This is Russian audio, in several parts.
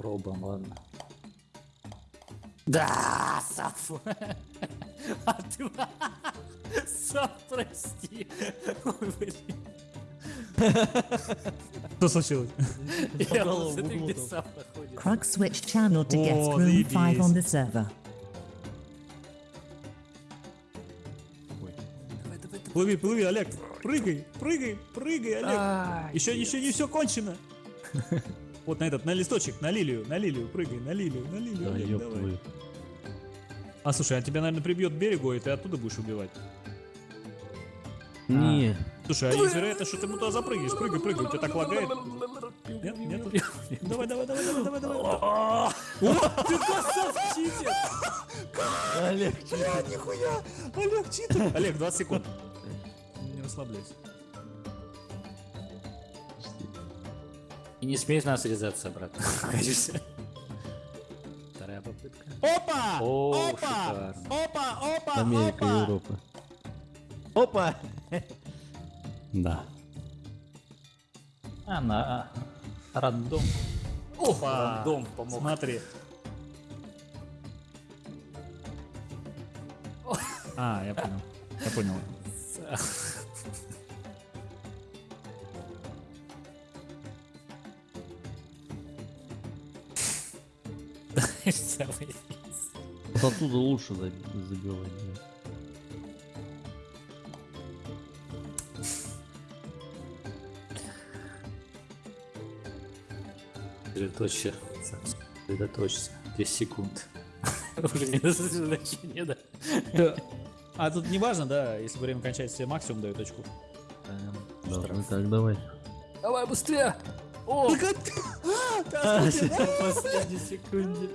Попробуем, ладно. Да, Саф. А ты... Саф, прости. Ой, блин. Что случилось? Я углу где. Саф находится. Krug switched channel to guest О, room 5 заебись. on the server. Плыви, плыви, Олег. Прыгай, прыгай, прыгай, Олег. Еще, еще не все кончено. Вот на этот, на листочек, на лилию, на лилию, прыгай, на лилию, на лилию, Да, ёб давай. твою. А слушай, а тебя, наверное, прибьет берегу, и ты оттуда будешь убивать. Не. Слушай, а есть вероятность, что ты ему туда запрыгнешь? Прыгай, прыгай, у тебя так лагает. Нет, нет. Давай, давай, давай, давай, давай, давай. О, ты красавчик, читер! Олег, нихуя! Олег, читер! Олег, 20 секунд. Не расслабляйся. И не смей нас резаться обратно. Вторая попытка. Опа! О, Опа! шикарно. Опа! Опа! Америка, опа! Европа. Опа! Да. Она рандом. Опа! Рандом помог. Смотри. А, я понял. Я понял. Самый- Вот оттуда лучше заби- забивать. да. Сосредоточься. Сосредоточься. 10 секунд. Уже не на сосредоточение, да? А тут не важно, да, если время кончается, тебе максимум дает очку. Ну так, давай. Давай быстрее! О! А, На последней секунде.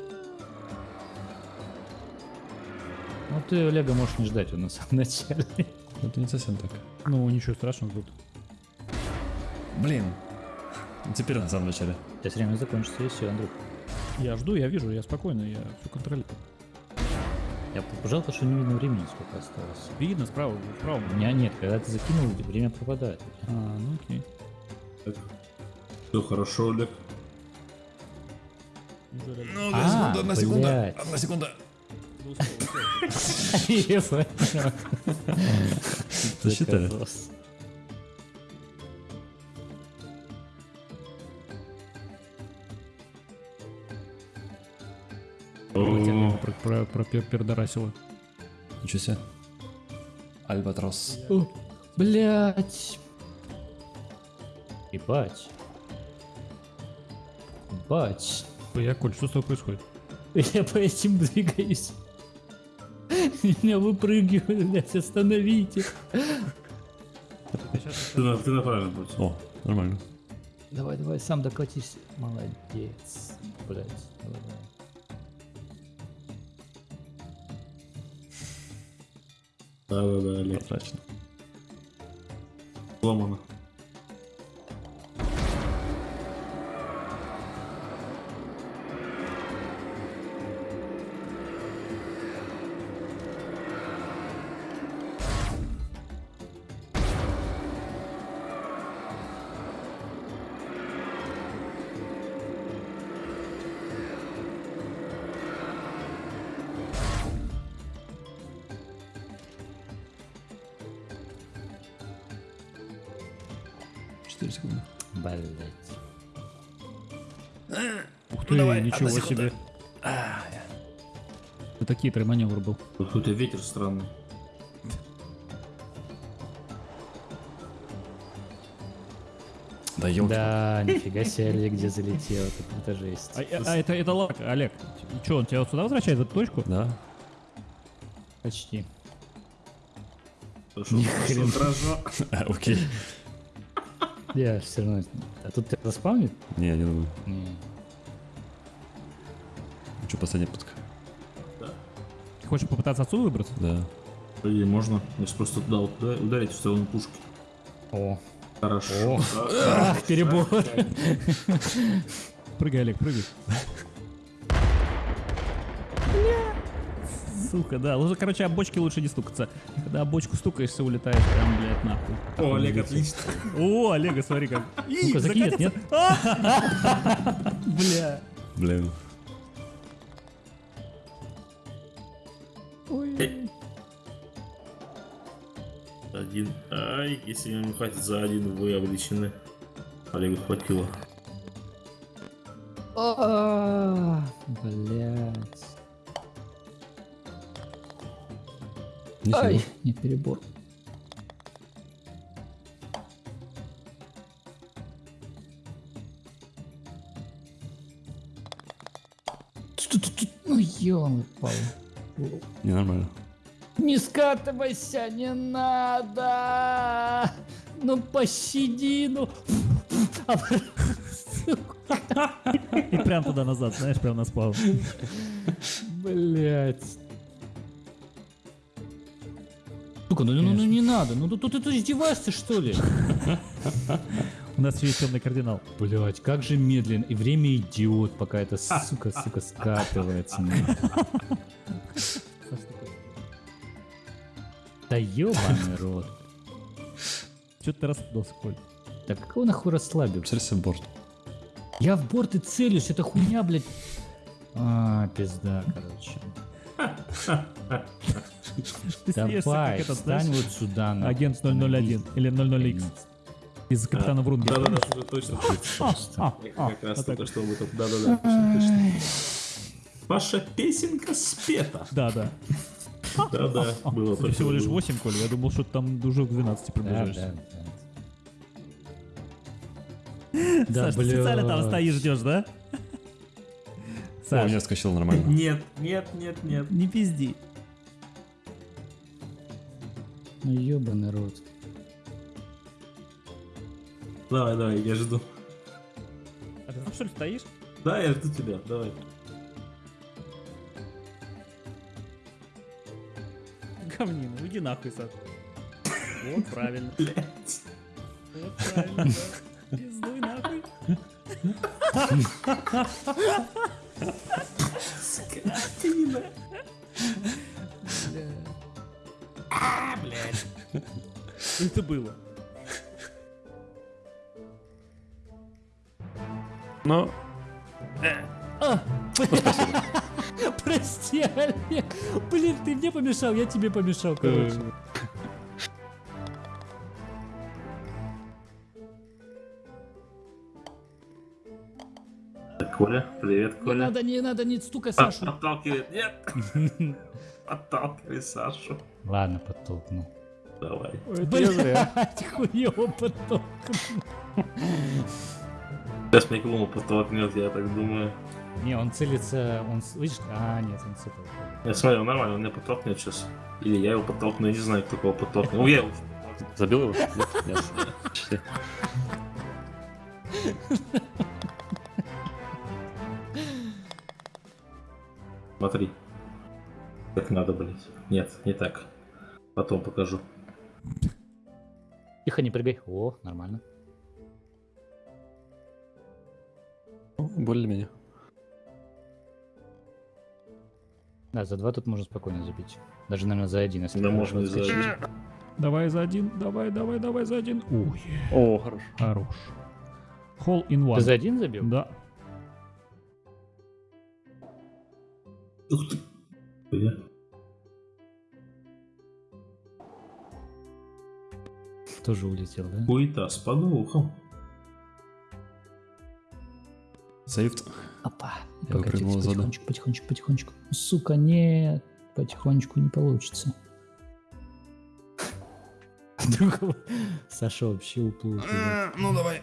Ну ты Олега можешь не ждать, он на самом начале. Это не совсем так. Ну, ничего страшного тут. Блин. Теперь на самом начале. Сейчас время закончится и все, Андрюх. Я жду, я вижу, я спокойно, я все контролирую. Я жалко, что не видно времени, сколько осталось. Видно справа, справа. У меня нет, когда ты закинул, время пропадает. А, ну окей. Все хорошо, Олег. Ну, А, блядь. Одна секунда. О, Про, про, про пер- пердорасило. Ничего себе. Альбатрос. Блять. Ебать. Ебать. Я, Коль, что с тобой происходит? Я по этим двигаюсь. Меня выпрыгивают, блядь, остановите. ты, на, ты на правильном пути. О, нормально. Давай, давай, сам докатись. Молодец. Блять, давай, давай. Да-да-да, Олег. Потрачено. Сломано. Четыре секунды. Блять. Ух ты, ничего себе. Это хитрый маневр был. Тут какой-то ветер странный. Да елки. Да, нифига себе, Олег, где залетел. Это, это жесть. А, а это, это лак, Олег. Че, он тебя вот сюда возвращает, в эту точку? Да. Почти. Хорошо, хорошо. А, окей. Я все равно... А тут тебя заспавнит? Не, не думаю. Не. Что, последняя путка? Ты хочешь попытаться отсюда выбраться? Да. И можно, если просто туда вот ударить в сторону пушки. О, Хорошо. ах, перебор. Прыгай, Олег, прыгай. Сука, да. Лучше, короче, об бочки лучше не стукаться. Когда об бочку стукаешься, улетаешь прям, блядь, нахуй. О, Олег, отлично. О, Олега, смотри как. И, закинет, нет? Бля. Блин. Один. Ай, если мне не хватит за один, вы обречены. Олегу хватило. А, Ничего. Ай, не перебор. Ну, ё упал. Ненормально. Не скатывайся, не надо! Ну пощади, ну. И прям туда назад, знаешь, прям на спал. Блять. Сука, ну, ну, ну не надо, ну тут ты, ты издеваешься что ли? У нас есть темный кардинал. Блять, как же медленно. И время идет, пока эта сука, сука, скатывается. Да ебаный рот. Че ты расплылся, Коль? Да какого нахуй расслабился? Обсерься в борт. Я в борт и целюсь, это хуйня, блядь. А, пизда, короче. Ты Давай, как этот, встань вот сюда. агент 001 или 00X из капитана Врунги. Да-да-да, точно. А, а, Как раз вот так только что об этом. Да-да-да, точно. Ваша песенка спета. Да, да. Да-да, было Это только всего лишь было. 8, Коля. Я думал, что ты там уже к 12 Да, приближаешься. да, Саш, ты специально там стоишь, ждешь, да? О, у Саш, меня скачал нормально. Нет, нет, нет, нет. не пизди. Ну ебаный рот. Давай, давай, я жду. А ты там что ли стоишь? Да, я жду тебя, давай. Говнина, уйди нахуй, Саш. Вот правильно. Блять. Вот правильно, да. Пиздуй нахуй. это было? Но Прости, Олег. Блин, ты мне помешал, я тебе помешал, короче. Коля, привет, Не Коля. надо, не надо, не стукай А, Сашу. Отталкивает, нет. Отталкивай Сашу. Ладно, подтолкну. Давай. Блять, хуёво подтолкну. Сейчас мне клуму подтолкнет, я так думаю. Не, он целится, он, видишь, а, нет, он цепал. Я смотрю, нормально, он меня подтолкнет сейчас. Или я его подтолкну, я не знаю, кто кого подтолкнет. Ну, я его забил его? Нет, нет. Смотри. Как надо, блять. Нет, не так. Потом покажу. Тихо, не прыгай. О, нормально. Ну, Более-менее. Да, за два тут можно спокойно забить. Даже, наверное, за один, если Да можно и за один. Давай за один, давай, давай, давай за один. Ой, О, хорош. хорош. Hall in one. Ты за один забил? Да. Ух ты. Тоже улетел, да? Хуета с подвохом. Сейфт. Опа. Я из воды. потихонечку, потихонечку, потихонечку. Сука, нет. Потихонечку не получится. Другого. Саша вообще уплыл. Ну давай.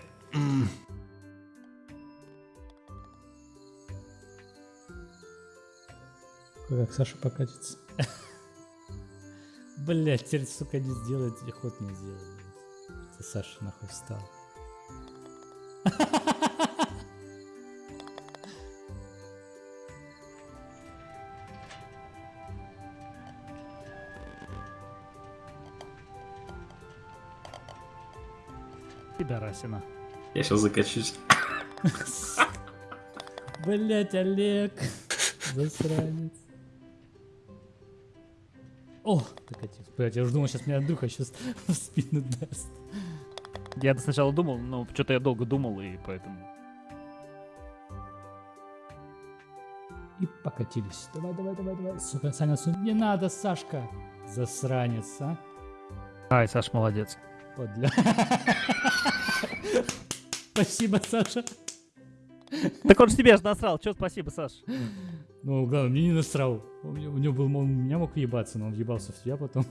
Как Саша покатится. Блять, теперь, сука, не сделает, ход не сделает. Саша нахуй встал. Пидорасина. Я сейчас закачусь. Блять, Олег. Засранец. О, докатился. Блять, я уже думал, сейчас меня Андрюха сейчас в спину даст. Я сначала думал, но что-то я долго думал, и поэтому... и покатились. Давай, давай, давай, давай. Сука, Саня, су- не надо, Сашка. Засранец, а? Ай, Саш, молодец. Подля. Спасибо, Саша. Так он же тебе же насрал. Че спасибо, Саш? Ну, главное, мне не насрал. У него был, он у меня мог въебаться, но он въебался в тебя потом.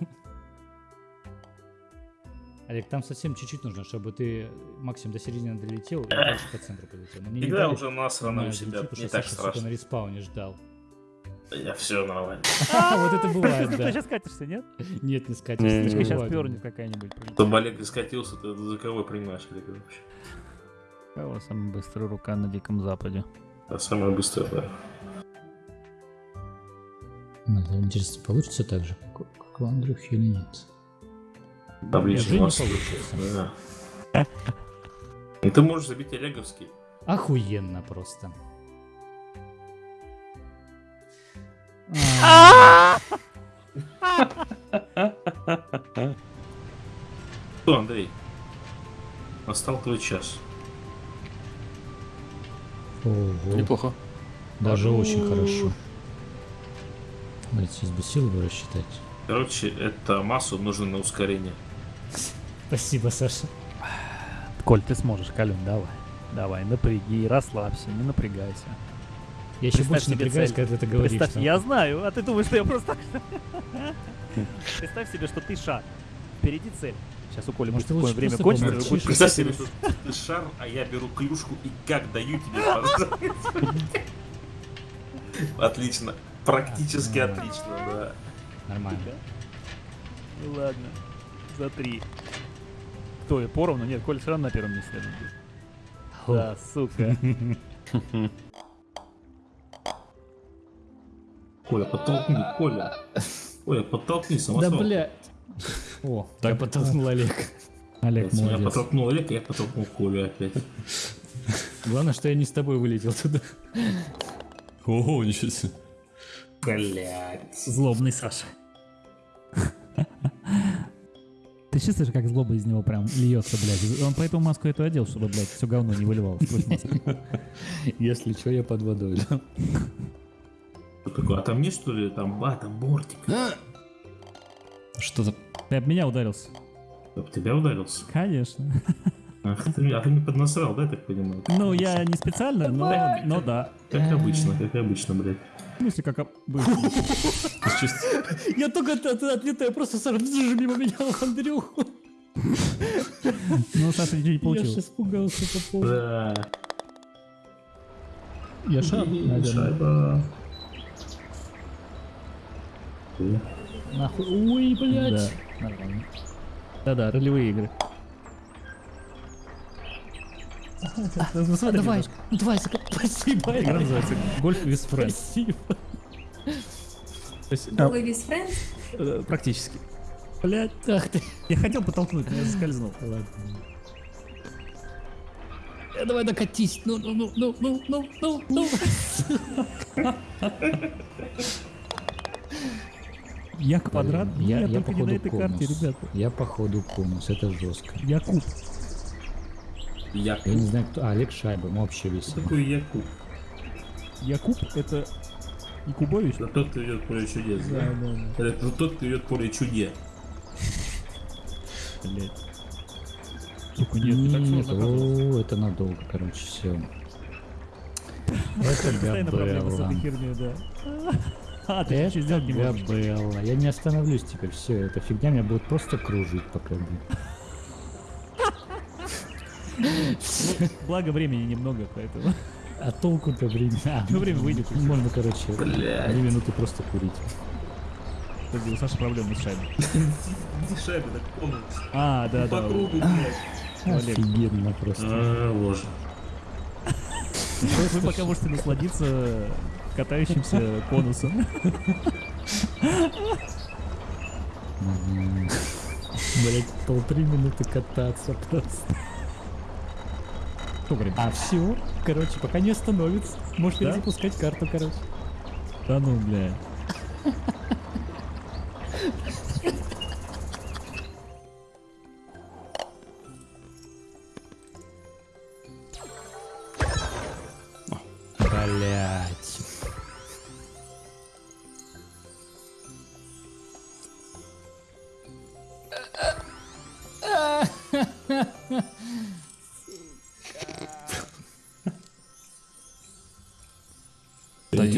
Олег, там совсем чуть-чуть нужно, чтобы ты максимум до середины долетел и дальше по центру полетел. Мне не Игра уже насрана на у себя, не так Саша, сука, на страшно. респауне ждал. Я все нормально. Вот это бывает, Ты да. сейчас катишься, нет? Нет, не скатишься. Такое Сейчас пернет какая-нибудь. Чтобы Олег и скатился, ты за кого принимаешь, Олег, вообще? Кого самая быстрая рука на Диком Западе? А самое быстрое, да. Ну, это интересно, получится так же, как у Андрюхи или нет? Не масло. получится. Да. И ты можешь забить Олеговский. Охуенно просто. А, Что, Андрей? Настал твой час. ого, Неплохо. Даже очень хорошо. Давайте сейчас бы силу бы рассчитать. Короче, это массу нужно на ускорение. Спасибо, Саша. Коль, ты сможешь, Калюн, давай. Давай, напряги, расслабься, не напрягайся. Я еще Представь больше напрягаюсь, цель. когда ты говоришь. Представь, я знаю, а ты думаешь, что я просто так... Представь себе, что ты шар. Впереди цель. Сейчас у Коли Может, ты такое время кончится, будет Представь себе, что ты шар, а я беру клюшку и как даю тебе Отлично. Практически А, отлично, да. Нормально. Ну ладно, за три. Кто, я поровну? Нет, Коля все равно на первом месте. Да, сука. Коля, подтолкни, Коля. Коля, подтолкни Да, самосвал. блядь. О, я подтолкнул Олег. Олег, Я молодец. подтолкнул Олег, я подтолкнул Колю опять. Главное, что я не с тобой вылетел туда. Ого, ничего себе. Блять. Злобный Саша. Чувствуешь, как злоба из него прям льется, блядь? Он поэтому маску эту одел, чтобы, блядь, все говно не выливалось маску. Если что, я под водой. да. Что такое? А там нет что ли? Там, а, там бортик. Что-то... Ты об меня ударился? Об тебя ударился? Конечно. Ах, ты, а ты не поднасрал, да, я так понимаю? Ну, я не специально, но, но да. Как обычно, как обычно, блядь. В смысле, как обычно. Я только от- от- отлетаю, просто бзж, мимо меня Андрюху. Ну, Саша ничего не Я получилось. же испугался по поводу. Да. Я шар, наверное. Шайба. Нахуй. Ой, Да, блядь. нормально. Да-да, ролевые игры. Давай, немножко. ну давай, Сака, спасибо. Игра называется Гольф with Friends. Спасибо. Голый без френд? Э, Практически. Блять, Ах ты. я хотел подтолкнуть, но я заскользнул. Ладно. Э, Давай докатись. Ну, ну, ну, ну, ну, ну, ну, ну. Я квадрат, Блин, я, я, я только не на походу этой карте, ребята. Я походу конус, это жестко. Я куб. Якуб. Я не знаю, кто. А, Олег Шайба, мы вообще Что весело. такое Якуб? Я куб, это Якубович? Это тот, кто идет поле чудес, да? да. Это ну, тот, кто идет поле чуде. Блять. Сука, нет, не так Нет, сложно о, это надолго, короче, все. Это Постоянно проблемы с этой Габелла. херней, да. А, ты Это сделать не можешь. Габелла. Я не остановлюсь теперь, все, эта фигня меня будет просто кружить пока. блин. Благо времени немного, поэтому. А толку-то время. А, Ну, время выйдет. Можно, короче, Блядь. две минуты просто курить. Подожди, у Саши проблемы с шайбой. Где шайба так конус? А, да, По да. кругу, блядь. Офигенно просто. А, боже. Вы пока можете насладиться катающимся конусом. Блять, полторы минуты кататься просто. Говорит? А все, короче, пока не остановится. Можешь Да? перезапускать карту, короче. Да ну, бля.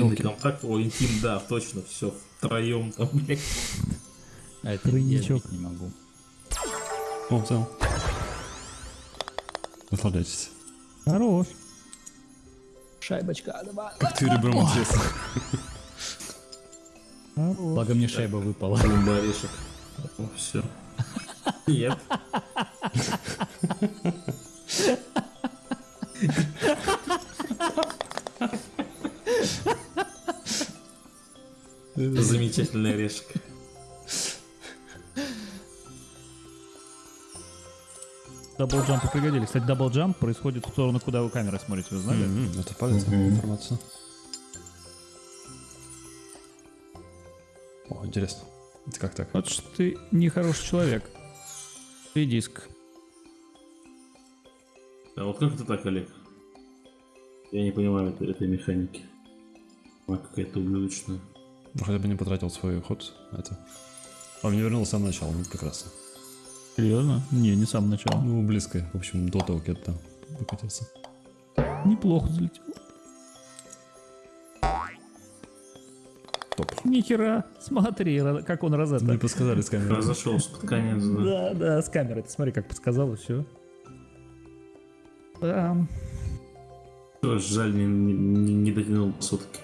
Интимный елки. контакт, о, интим, да, точно, все, втроем там, блядь. А это я Тройничок. не могу. О, взял. Наслаждайтесь. Хорош. Шайбочка, давай. Как ты ребром интересно. Благо мне шайба выпала. О, все. Нет. Замечательный орешек. Double jump ы пригодились. Кстати, double jump происходит в сторону, куда вы камерой смотрите, вы знали? М, Это полезная информация. О, интересно. Это как так? Вот что ты нехороший человек. Ты диск. А вот как это так, Олег? Я не понимаю этой, этой механики. Она какая-то ублюдочная. Ну, хотя бы не потратил свой ход. Это. Он не вернулся с самого начала, ну прекрасно. Серьезно? Не, не с самого начала. Ну, близко. В общем, до того, как я там выкатился. Неплохо залетел. Топ. Нихера, смотри, как он розетта. Не подсказали с камеры. Разошелся под конец, да. Да, да, с камерой. Ты смотри, как подсказал, и все. Жаль, не, не- не дотянул до сотки.